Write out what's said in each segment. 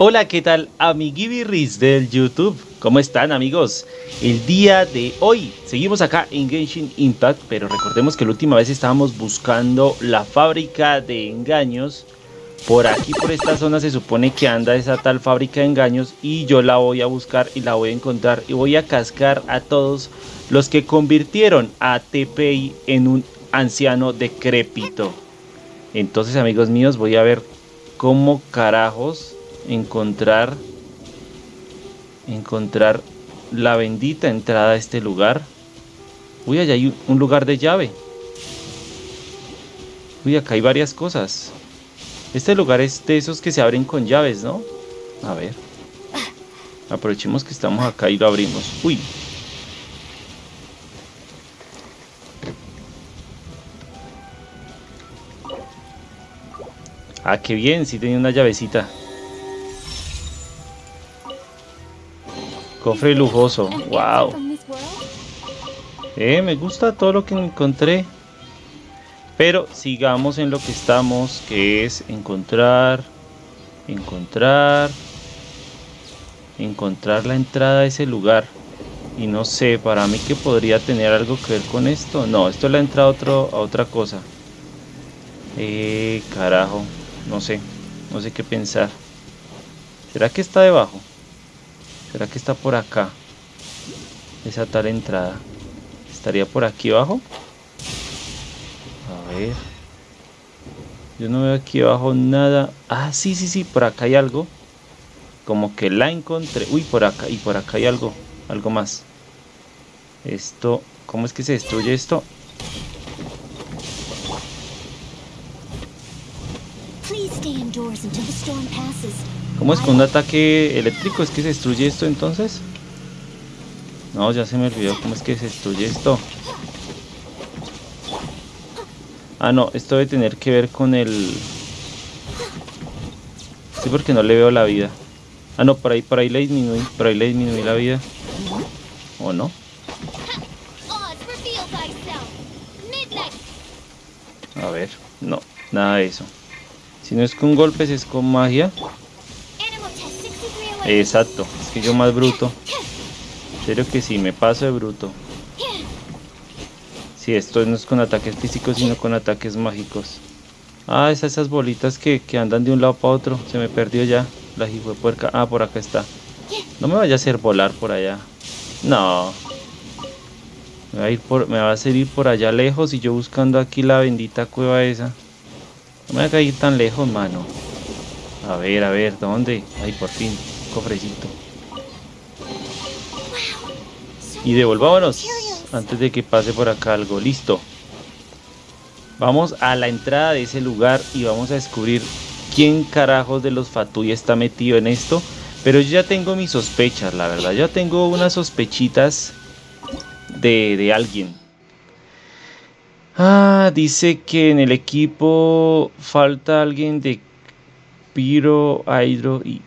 Hola, ¿qué tal amiguibirris del YouTube? ¿Cómo están amigos? El día de hoy seguimos acá en Genshin Impact, pero recordemos que la última vez estábamos buscando la fábrica de engaños. Por aquí, por esta zona, se supone que anda esa tal fábrica de engaños y yo la voy a buscar y la voy a encontrar y voy a cascar a todos los que convirtieron a TPI en un anciano decrépito. Entonces amigos míos, voy a ver cómo carajos encontrar encontrar la bendita entrada a este lugar. Uy, allá hay un lugar de llave. Uy, acá hay varias cosas. Este lugar es de esos que se abren con llaves, ¿no? A ver. Aprovechemos que estamos acá y lo abrimos. Uy. Ah, qué bien, sí tenía una llavecita. Cofre lujoso, wow. Eh, me gusta todo lo que encontré. Pero sigamos en lo que estamos, que es encontrar, encontrar, encontrar la entrada a ese lugar. Y no sé, para mí que podría tener algo que ver con esto. No, esto es la entrada a, otro, a otra cosa. Eh, carajo, no sé, no sé qué pensar. ¿Será que está debajo? ¿Será que está por acá? Esa tal entrada. ¿Estaría por aquí abajo? A ver. Yo no veo aquí abajo nada. Ah, sí, sí, sí, por acá hay algo. Como que la encontré. Uy, por acá. Y por acá hay algo. Algo más. Esto. ¿Cómo es que se destruye esto? ¿Cómo es con un ataque eléctrico? ¿Es que se destruye esto entonces? No, ya se me olvidó cómo es que se destruye esto. Ah, no, esto debe tener que ver con el... Sí, porque no le veo la vida. Ah, no, por ahí, por ahí le disminuí, por ahí le disminuí la vida. ¿O no? A ver, no, nada de eso. Si no es con golpes, es con magia. Exacto, es que yo más bruto. serio que sí, me paso de bruto. Si esto no es con ataques físicos, sino con ataques mágicos. Ah, es esas bolitas que, andan de un lado para otro. Se me perdió ya. La puerca. Ah, por acá está. No me vaya a hacer volar por allá. No. Me va a, ir por, me va a hacer ir por allá lejos y yo buscando aquí la bendita cueva esa. No me voy a ir tan lejos, mano. A ver, a ver, ¿dónde? Ay, por fin cofrecito. Y devolvámonos antes de que pase por acá algo. Listo. Vamos a la entrada de ese lugar y vamos a descubrir quién carajos de los Fatui está metido en esto. Pero yo ya tengo mis sospechas, la verdad. Ya tengo unas sospechitas de, de alguien. Ah, dice que en el equipo falta alguien de Piro, Hydro y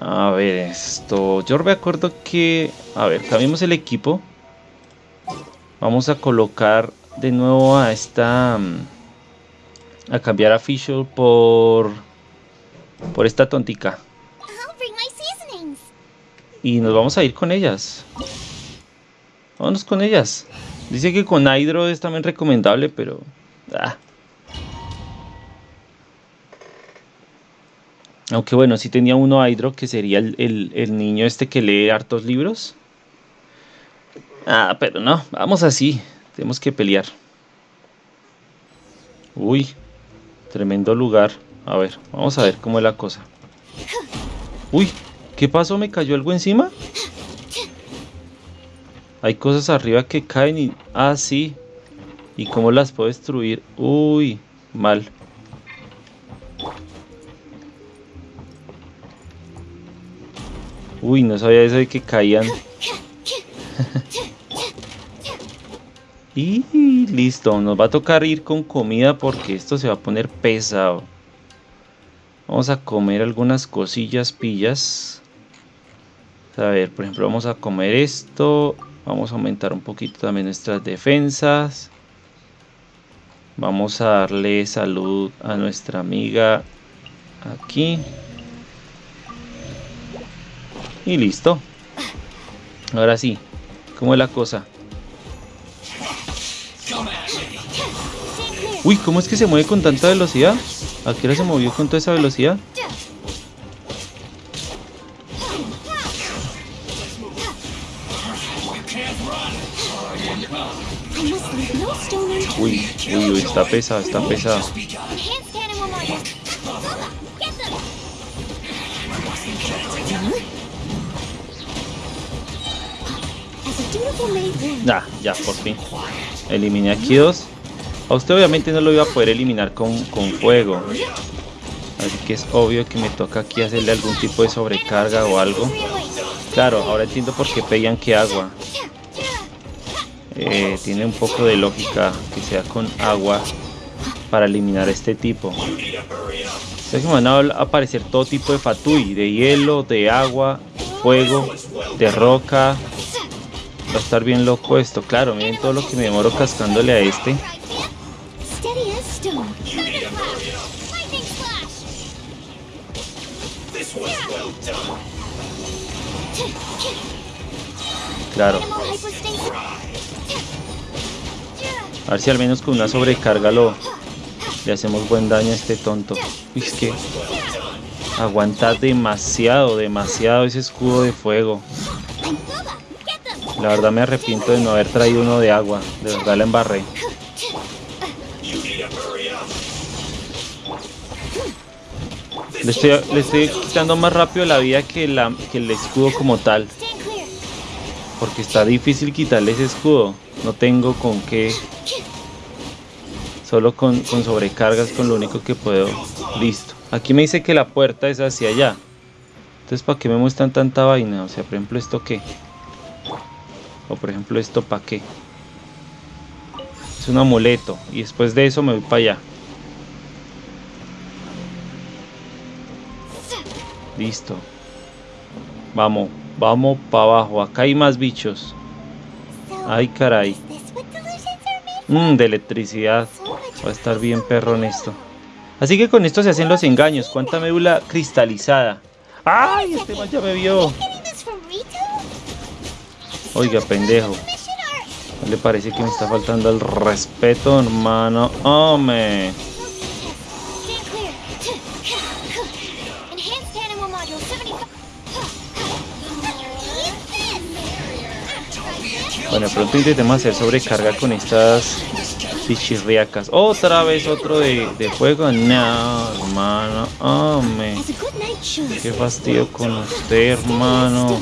a ver, esto... Yo me acuerdo que... A ver, cambiemos el equipo. Vamos a colocar de nuevo a esta... A cambiar a Fischl por... Por esta tontica. Y nos vamos a ir con ellas. Vámonos con ellas. Dice que con Hydro es también recomendable, pero... Ah, Aunque bueno, sí tenía uno Hydro, que sería el, niño este que lee hartos libros. Ah, pero no, vamos así. Tenemos que pelear. Uy, tremendo lugar. A ver, vamos a ver cómo es la cosa. Uy, ¿qué pasó? ¿Me cayó algo encima? Hay cosas arriba que caen y... Ah, sí. ¿Y cómo las puedo destruir? Uy, mal. Uy, no sabía eso de que caían. y listo, nos va a tocar ir con comida porque esto se va a poner pesado. Vamos a comer algunas cosillas pillas. A ver, por ejemplo, vamos a comer esto. Vamos a aumentar un poquito también nuestras defensas. Vamos a darle salud a nuestra amiga aquí. Y listo. Ahora sí, ¿cómo es la cosa? Uy, ¿cómo es que se mueve con tanta velocidad? ¿A qué hora se movió con toda esa velocidad? Uy, uy, uy, está pesado, está pesado. Ya, ya, por fin. Eliminé aquí dos. A usted obviamente no lo iba a poder eliminar con, con fuego. Así que es obvio que me toca aquí hacerle algún tipo de sobrecarga o algo. Claro, ahora entiendo por qué pedían que agua. Eh, tiene un poco de lógica que sea con agua para eliminar este tipo. que van a aparecer todo tipo de fatui, de hielo, de agua, fuego, de roca. Va a estar bien loco esto, claro, miren todo lo que me demoro cascándole a este. Claro. A ver si al menos con una sobrecarga lo le hacemos buen daño a este tonto. es que aguanta demasiado, demasiado ese escudo de fuego. La verdad me arrepiento de no haber traído uno de agua. De verdad la embarré. Le estoy, le estoy quitando más rápido la vida que, la, que el escudo como tal. Porque está difícil quitarle ese escudo. No tengo con qué. Solo con, con sobrecargas, con lo único que puedo. Listo. Aquí me dice que la puerta es hacia allá. Entonces, ¿para qué me muestran tanta vaina? O sea, por ejemplo, ¿esto qué? O por ejemplo, ¿esto para qué? Es un amuleto. Y después de eso me voy para allá. Listo. Vamos, vamos para abajo. Acá hay más bichos. Ay, caray. Mmm, de electricidad. Va a estar bien perro en esto. Así que con esto se hacen los engaños. ¿Cuánta médula cristalizada? ¡Ay! Este man ya me vio. Oiga, pendejo. ¿No le parece que me está faltando el respeto, hermano? ¡Hombre! Bueno, pronto intentemos hacer sobrecarga con estas pichirriacas. Otra vez otro de, de fuego. No, hermano. Hombre. Qué fastidio con usted, hermano.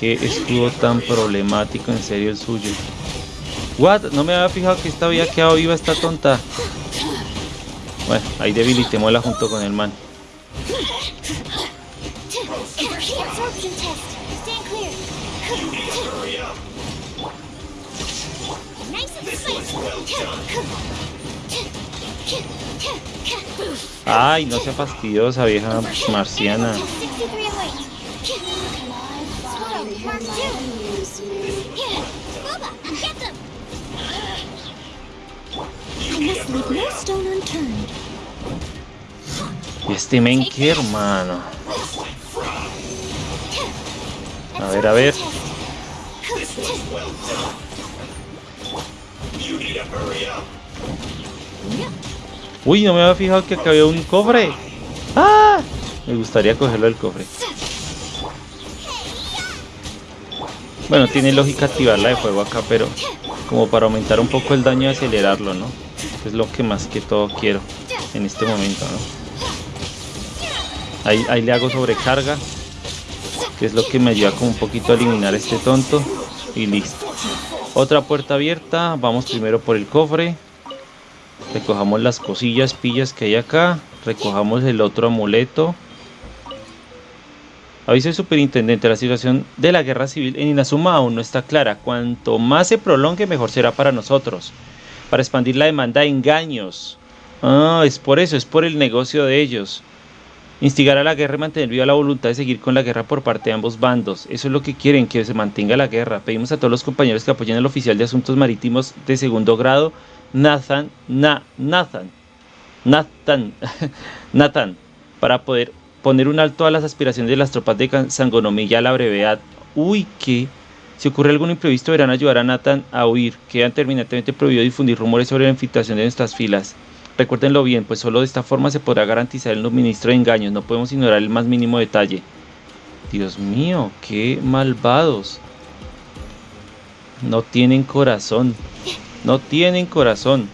Qué escudo tan problemático, en serio el suyo. What? No me había fijado que esta había quedado viva esta tonta. Bueno, ahí debilitémosla junto con el man. Ay, no sea fastidiosa, vieja marciana. Y este men qué hermano. A ver, a ver. Uy, no me había fijado que acá había un cofre. ¡Ah! Me gustaría cogerlo del cofre. Bueno, tiene lógica activarla de fuego acá, pero como para aumentar un poco el daño y acelerarlo, ¿no? Es lo que más que todo quiero en este momento, ¿no? Ahí, le hago sobrecarga, que es lo que me ayuda como un poquito a eliminar este tonto. Y listo. Otra puerta abierta, vamos primero por el cofre. Recojamos las cosillas, pillas que hay acá. Recojamos el otro amuleto. Aviso superintendente, la situación de la guerra civil en Inazuma aún no está clara. Cuanto más se prolongue, mejor será para nosotros. Para expandir la demanda de engaños. Ah, es por eso, es por el negocio de ellos. Instigar a la guerra y mantener viva la voluntad de seguir con la guerra por parte de ambos bandos. Eso es lo que quieren, que se mantenga la guerra. Pedimos a todos los compañeros que apoyen al oficial de asuntos marítimos de segundo grado, Nathan, Na, Nathan, Nathan, Nathan, para poder poner un alto a las aspiraciones de las tropas de Sangonomilla a la brevedad. Uy, que si ocurre algún imprevisto, verán ayudar a Nathan a huir. Quedan terminantemente prohibido difundir rumores sobre la infiltración de nuestras filas. Recuérdenlo bien, pues solo de esta forma se podrá garantizar el suministro de engaños. No podemos ignorar el más mínimo detalle. Dios mío, qué malvados. No tienen corazón. No tienen corazón.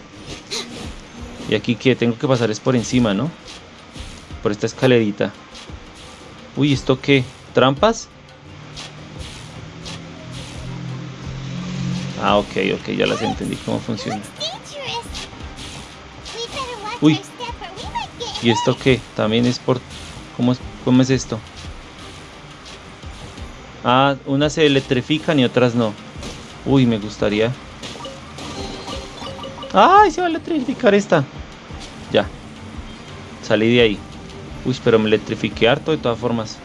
Y aquí que tengo que pasar es por encima, ¿no? Por esta escalerita. Uy, ¿esto qué? ¿Trampas? Ah, ok, ok, ya las entendí cómo funciona. Uy. ¿Y esto qué? También es por... ¿Cómo es, cómo es esto? Ah, unas se electrifican y otras no. Uy, me gustaría. ¡Ay, se va a electrificar esta! Ya. Salí de ahí. Uy, pero me electrifiqué harto de todas formas.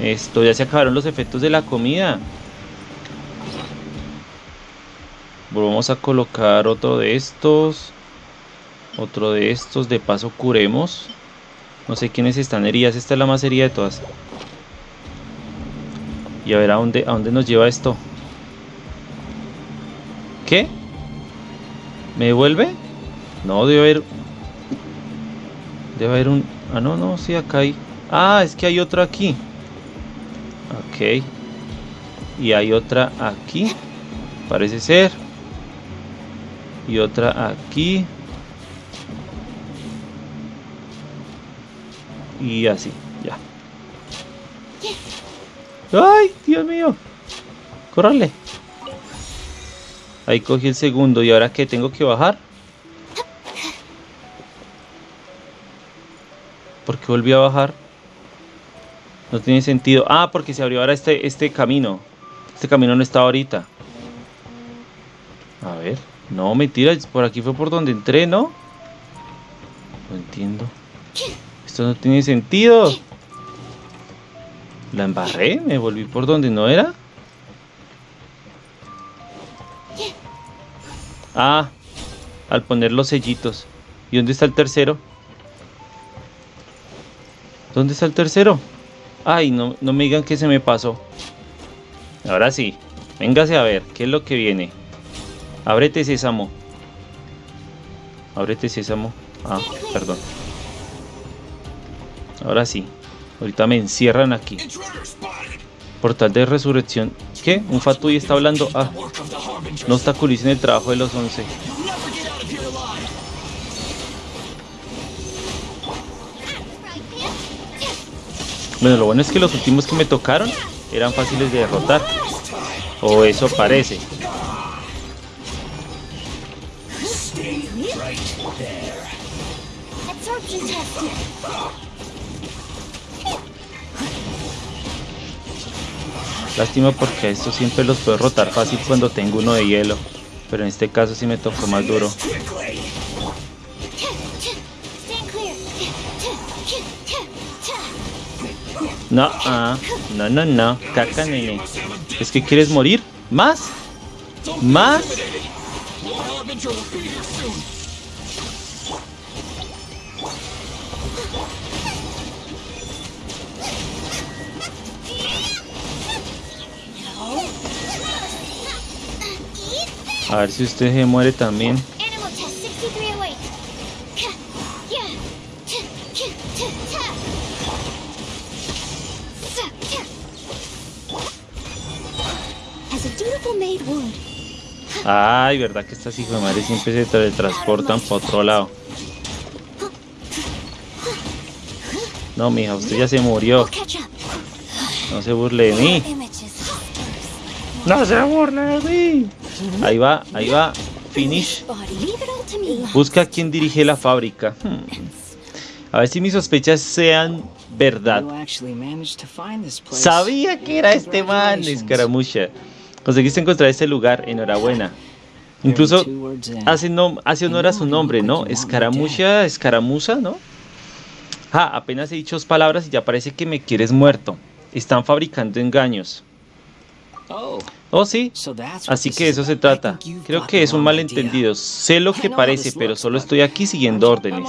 Esto, ya se acabaron los efectos de la comida. Vamos a colocar otro de estos. Otro de estos, de paso curemos. No sé quiénes están heridas, esta es la más herida de todas. Y a ver a dónde, a dónde nos lleva esto. ¿Qué? ¿Me devuelve? No, debe haber... Debe haber un... Ah, no, no, sí, acá hay... Ah, es que hay otra aquí. Ok. Y hay otra aquí. Parece ser. Y otra aquí. Y así, ya. ¡Ay, Dios mío! ¡Córrale! Ahí cogí el segundo. ¿Y ahora qué? ¿Tengo que bajar? ¿Por qué volví a bajar? No tiene sentido. Ah, porque se abrió ahora este, este camino. Este camino no estaba ahorita. A ver. No, mentira. Por aquí fue por donde entré, ¿no? No entiendo. Esto no tiene sentido. La embarré, me volví por donde no era. Ah, al poner los sellitos. ¿Y dónde está el tercero? ¿Dónde está el tercero? Ay, no, no me digan que se me pasó. Ahora sí. Véngase a ver, ¿qué es lo que viene? Ábrete sésamo. Ábrete sésamo. Ah, perdón. Ahora sí. Ahorita me encierran aquí. Portal de resurrección. ¿Qué? Un Fatui está hablando. Ah. No obstaculicen el trabajo de los 11. Bueno, lo bueno es que los últimos que me tocaron eran fáciles de derrotar. O eso parece. Lástima porque esto siempre los puedo rotar fácil cuando tengo uno de hielo. Pero en este caso sí me tocó más duro. No, ah, no, no, no. Caca, nene. ¿Es que quieres morir? ¿Más? ¿Más? A ver si usted se muere también. Ay, verdad que estas hijas de madre siempre se teletransportan para otro lado. No, mija, usted ya se murió. No se burle de mí. No se burle de mí. Ahí va, ahí va. Finish. Busca quién dirige la fábrica. Hmm. A ver si mis sospechas sean verdad. Sabía que era este man, escaramucha. Conseguiste encontrar este lugar, enhorabuena. Incluso hace, no, hace honor a su nombre, ¿no? Escaramucha, escaramuza, ¿no? Ah, apenas he dicho dos palabras y ya parece que me quieres muerto. Están fabricando engaños. Oh, sí. Así que eso se trata. Creo que es un malentendido. Sé lo que parece, pero solo estoy aquí siguiendo órdenes.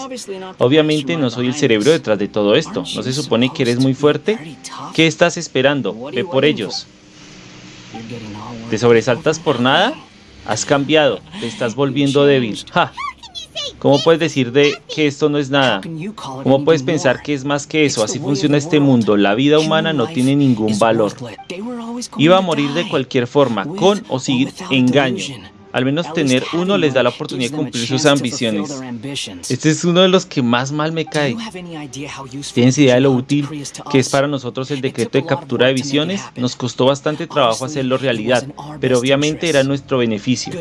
Obviamente no soy el cerebro detrás de todo esto. ¿No se supone que eres muy fuerte? ¿Qué estás esperando? Ve por ellos. ¿Te sobresaltas por nada? Has cambiado. Te estás volviendo débil. ¿Cómo puedes decir de que esto no es nada? ¿Cómo puedes pensar que es más que eso? Así funciona este mundo. La vida humana no tiene ningún valor. Iba a morir de cualquier forma, con o sin engaño. Al menos tener uno les da la oportunidad de cumplir sus ambiciones. Este es uno de los que más mal me cae. ¿Tienes idea de lo útil que es para nosotros el decreto de captura de visiones? Nos costó bastante trabajo hacerlo realidad, pero obviamente era nuestro beneficio.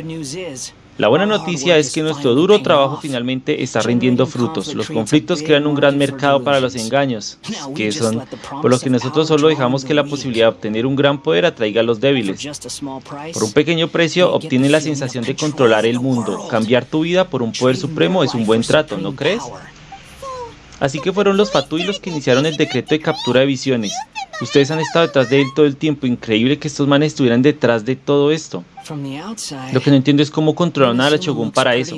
La buena noticia es que nuestro duro trabajo finalmente está rindiendo frutos. Los conflictos crean un gran mercado para los engaños, que son por lo que nosotros solo dejamos que la posibilidad de obtener un gran poder atraiga a los débiles. Por un pequeño precio obtiene la sensación de controlar el mundo. Cambiar tu vida por un poder supremo es un buen trato, ¿no crees? Así que fueron los Fatui los que iniciaron el decreto de captura de visiones. Ustedes han estado detrás de él todo el tiempo. Increíble que estos manes estuvieran detrás de todo esto. Lo que no entiendo es cómo controlaron a la Shogun para eso.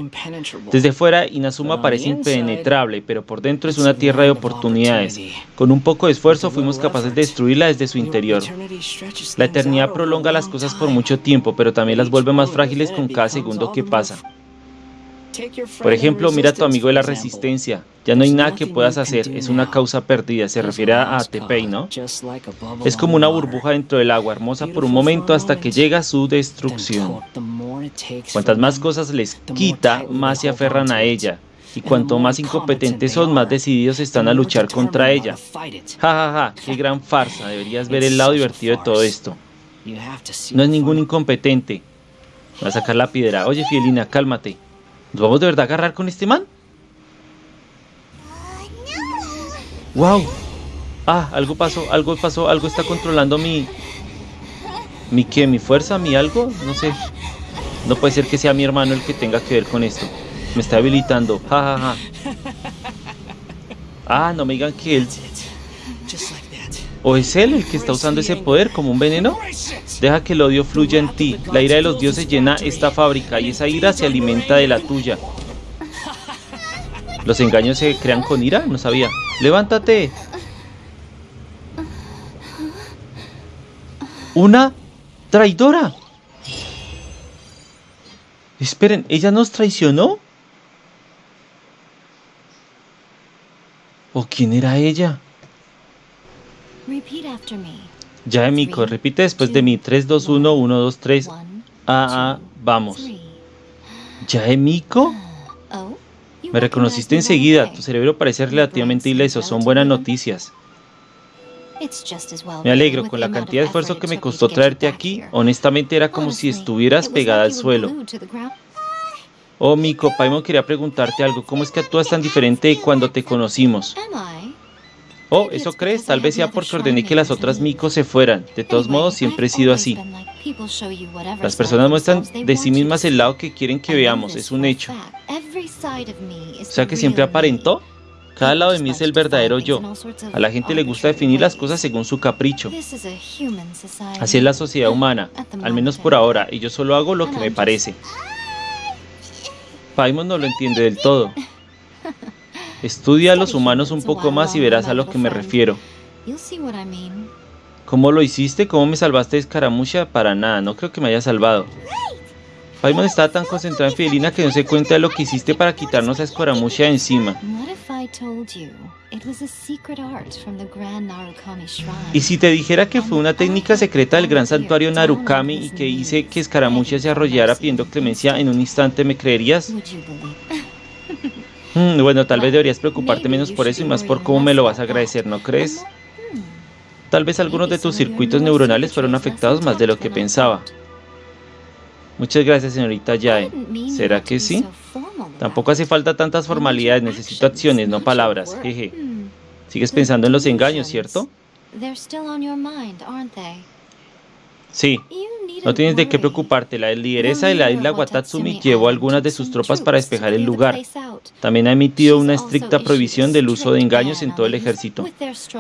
Desde fuera, Inazuma parece impenetrable, pero por dentro es una tierra de oportunidades. Con un poco de esfuerzo fuimos capaces de destruirla desde su interior. La eternidad prolonga las cosas por mucho tiempo, pero también las vuelve más frágiles con cada segundo que pasa. Por ejemplo, mira a tu amigo de la resistencia. Ya no hay nada que puedas hacer, es una causa perdida. Se refiere a Tepei, ¿no? Es como una burbuja dentro del agua, hermosa por un momento hasta que llega su destrucción. Cuantas más cosas les quita, más se aferran a ella. Y cuanto más incompetentes son, más decididos están a luchar contra ella. Ja, ja, ja, qué gran farsa. Deberías ver el lado divertido de todo esto. No es ningún incompetente. Va a sacar la piedra. Oye, Fielina, cálmate. ¿Nos vamos de verdad a agarrar con este man? ¡Wow! Ah, algo pasó, algo pasó, algo está controlando mi... ¿Mi qué? ¿Mi fuerza? ¿Mi algo? No sé. No puede ser que sea mi hermano el que tenga que ver con esto. Me está habilitando. Ja, ja, ja. Ah, no me digan que él... ¿O es él el que está usando ese poder como un veneno? Deja que el odio fluya en ti. La ira de los dioses llena esta fábrica y esa ira se alimenta de la tuya. ¿Los engaños se crean con ira? No sabía. ¡Levántate! ¡Una traidora! Esperen, ¿ella nos traicionó? ¿O quién era ella? Ya, Emiko, repite después de mí. 3, 2, 1, 1, 2, 3. Ah, ah, vamos. ¿Ya, Emiko? Oh, Me reconociste enseguida. Tu cerebro parece relativamente ileso. Son buenas noticias. Me alegro con la cantidad de esfuerzo que me costó traerte aquí. Honestamente era como si estuvieras pegada al suelo. Oh, Miko, Paimon quería preguntarte algo. ¿Cómo es que actúas tan diferente de cuando te conocimos? Oh, ¿eso crees? Tal vez sea porque ordené que las otras micos se fueran. De todos modos, siempre he sido así. Las personas muestran de sí mismas el lado que quieren que veamos, es un hecho. O sea que siempre aparentó. Cada lado de mí es el verdadero yo. A la gente le gusta definir las cosas según su capricho. Así es la sociedad humana, al menos por ahora, y yo solo hago lo que me parece. Paimon no lo entiende del todo. Estudia a los humanos un poco más y verás a lo que me refiero. ¿Cómo lo hiciste? ¿Cómo me salvaste de escaramucha? Para nada, no creo que me haya salvado. Paimon estaba tan concentrado en Fidelina que no se cuenta de lo que hiciste para quitarnos a escaramucha encima. ¿Y si te dijera que fue una técnica secreta del gran santuario Narukami y que hice que escaramucha se arrollara pidiendo clemencia en un instante, me creerías? Mm, bueno, tal vez deberías preocuparte menos por eso y más por cómo me lo vas a agradecer, ¿no crees? Tal vez algunos de tus circuitos neuronales fueron afectados más de lo que pensaba. Muchas gracias, señorita Yae. ¿Será que sí? Tampoco hace falta tantas formalidades, necesito acciones, no palabras. Jeje. Sigues pensando en los engaños, ¿cierto? Sí, no tienes de qué preocuparte, la lideresa de la isla Watatsumi llevó algunas de sus tropas para despejar el lugar. También ha emitido una estricta prohibición del uso de engaños en todo el ejército.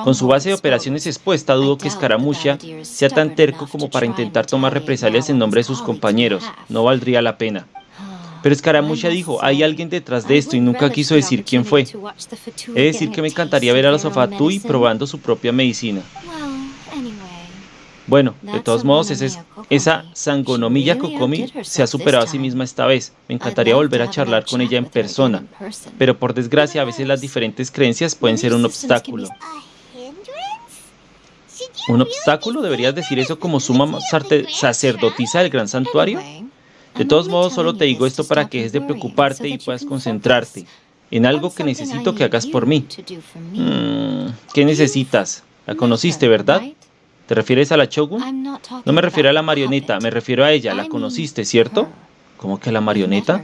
Con su base de operaciones expuesta, dudo que Scaramuccia sea tan terco como para intentar tomar represalias en nombre de sus compañeros. No valdría la pena. Pero Scaramuccia dijo, hay alguien detrás de esto y nunca quiso decir quién fue. He de decir que me encantaría ver a los Ofatui probando su propia medicina. Bueno, de todos modos, esa Sangonomiya Kokomi se ha superado a sí misma esta vez. Me encantaría volver a charlar con ella en persona. Pero por desgracia, a veces las diferentes creencias pueden ser un obstáculo. ¿Un obstáculo? ¿Deberías decir eso como suma sacerdotisa del gran santuario? De todos modos, solo te digo esto para que dejes de preocuparte y puedas concentrarte en algo que necesito que hagas por mí. Mm, ¿Qué necesitas? La conociste, ¿verdad? ¿Te refieres a la Shogun? No me refiero a la marioneta, me refiero a ella. ¿La conociste, cierto? ¿Cómo que la marioneta?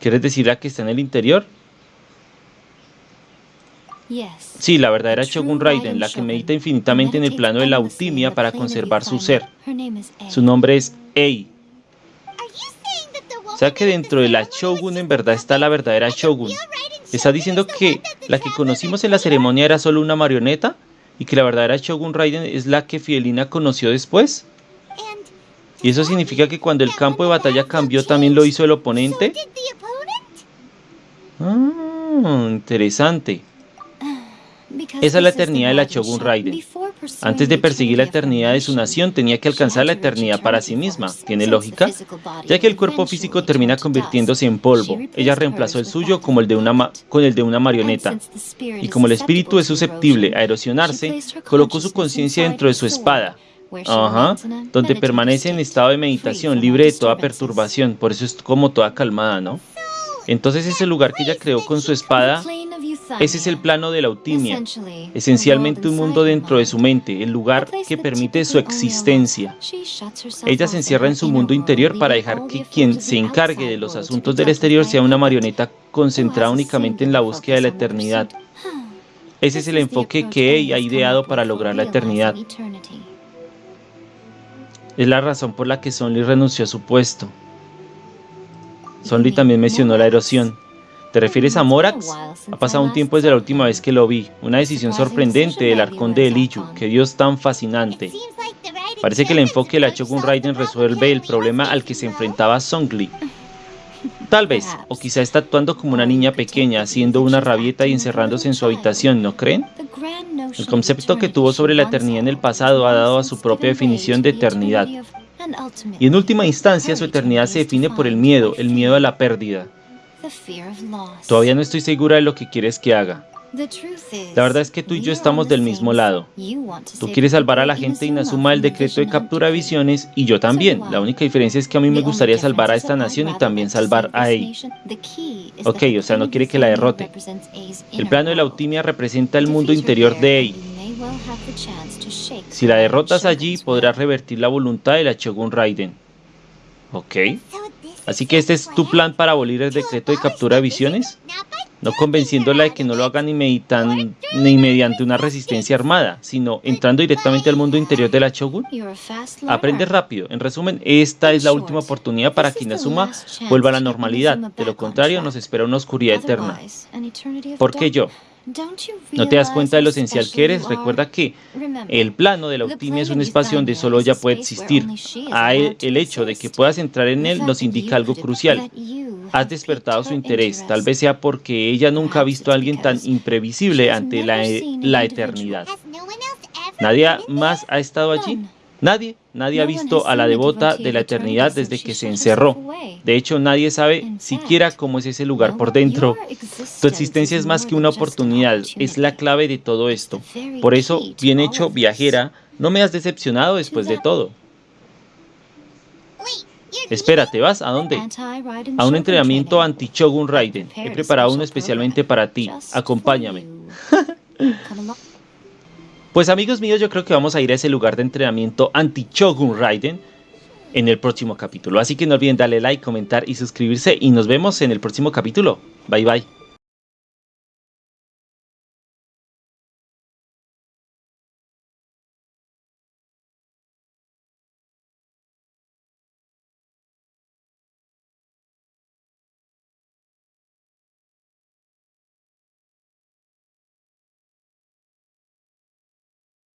¿Quieres decir la que está en el interior? Sí, la verdadera Shogun Raiden, la que medita infinitamente en el plano de la autimia para conservar su ser. Su nombre es Ei. O sea que dentro de la Shogun en verdad está la verdadera Shogun. ¿Está diciendo que la que conocimos en la ceremonia era solo una marioneta? Y que la verdadera Shogun Raiden es la que Fidelina conoció después. ¿Y eso significa que cuando el campo de batalla cambió también lo hizo el oponente? Ah, interesante. Esa es la eternidad de la Shogun Raiden. Antes de perseguir la eternidad de su nación, tenía que alcanzar la eternidad para sí misma. ¿Tiene lógica? Ya que el cuerpo físico termina convirtiéndose en polvo, ella reemplazó el suyo como el de una con el de una marioneta. Y como el espíritu es susceptible a erosionarse, colocó su conciencia dentro de su espada, donde permanece en estado de meditación, libre de toda perturbación, por eso es como toda calmada, ¿no? Entonces ese lugar que ella creó con su espada ese es el plano de la autimia, esencialmente un mundo dentro de su mente, el lugar que permite su existencia. Ella se encierra en su mundo interior para dejar que quien se encargue de los asuntos del exterior sea una marioneta concentrada únicamente en la búsqueda de la eternidad. Ese es el enfoque que ella ha ideado para lograr la eternidad. Es la razón por la que Sonly renunció a su puesto. Sonly también mencionó la erosión. ¿Te refieres a Morax? Ha pasado un tiempo desde la última vez que lo vi. Una decisión sorprendente del arcón de Eliyu. Qué dios tan fascinante. Parece que el enfoque de la Shogun Raiden resuelve el problema al que se enfrentaba Songli. Tal vez, o quizá está actuando como una niña pequeña, haciendo una rabieta y encerrándose en su habitación, ¿no creen? El concepto que tuvo sobre la eternidad en el pasado ha dado a su propia definición de eternidad. Y en última instancia, su eternidad se define por el miedo, el miedo a la pérdida. Todavía no estoy segura de lo que quieres que haga. La verdad es que tú y yo estamos del mismo lado. Tú quieres salvar a la gente Inazuma del decreto de captura de visiones y yo también. La única diferencia es que a mí me gustaría salvar a esta nación y también salvar a Ei. Ok, o sea, no quiere que la derrote. El plano de la Autimia representa el mundo interior de Ei. Si la derrotas allí, podrás revertir la voluntad de la Shogun Raiden. Ok. Así que este es tu plan para abolir el decreto de captura de visiones. No convenciéndola de que no lo haga ni, meditan, ni mediante una resistencia armada, sino entrando directamente al mundo interior de la Shogun. Aprende rápido. En resumen, esta es la última oportunidad para que Inazuma vuelva a la normalidad. De lo contrario, nos espera una oscuridad eterna. ¿Por qué yo? ¿No te das cuenta de lo esencial que eres? Recuerda que el plano de la optimia es un espacio donde solo ella puede existir. El hecho de que puedas entrar en él nos indica algo crucial. Has despertado su interés, tal vez sea porque ella nunca ha visto a alguien tan imprevisible ante la, la eternidad. ¿Nadie más ha estado allí? Nadie, nadie ha visto a la devota de la eternidad desde que se encerró. De hecho, nadie sabe siquiera cómo es ese lugar por dentro. Tu existencia es más que una oportunidad, es la clave de todo esto. Por eso, bien hecho, viajera, no me has decepcionado después de todo. Espera, ¿te vas? ¿A dónde? A un entrenamiento anti-Shogun Raiden. He preparado uno especialmente para ti. Acompáñame. Pues amigos míos, yo creo que vamos a ir a ese lugar de entrenamiento anti-Shogun Raiden en el próximo capítulo. Así que no olviden darle like, comentar y suscribirse y nos vemos en el próximo capítulo. Bye bye.